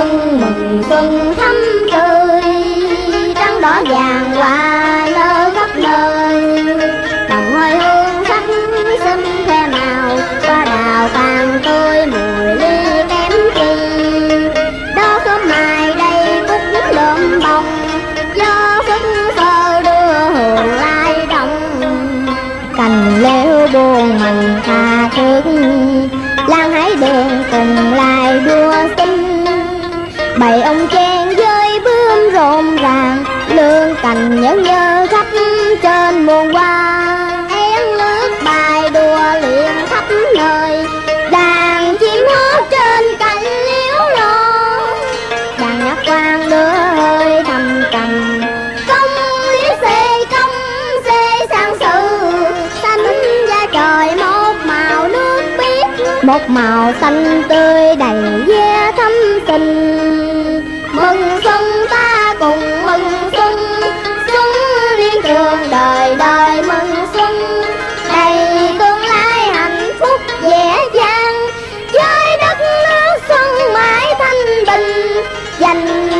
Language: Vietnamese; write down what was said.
xuân mừng xuân thắm tươi. Trắng đỏ vàng hoa lơ khắp nơi. Đồng hơi hương sắc xinh khoe màu qua đào tàn tươi mùi ly kém chi. Đó sớm mai đây cúc lượm bông gió phất phơ đưa hương lai đông cành leo buồn mình tha thương lan hái đường cùng lại đua xinh bầy ông chen với bướm rộn ràng, lương cành nhớ nhớ khắp trên muôn hoa. Én nước bài đùa liền khắp nơi, đàn chim hót trên cành liễu lo đàn nhạc quan đưa hơi thầm trầm công lý xê, công xê sang sự xanh da trời một màu nước biếc, một màu xanh tươi đầy ve thắm tình danh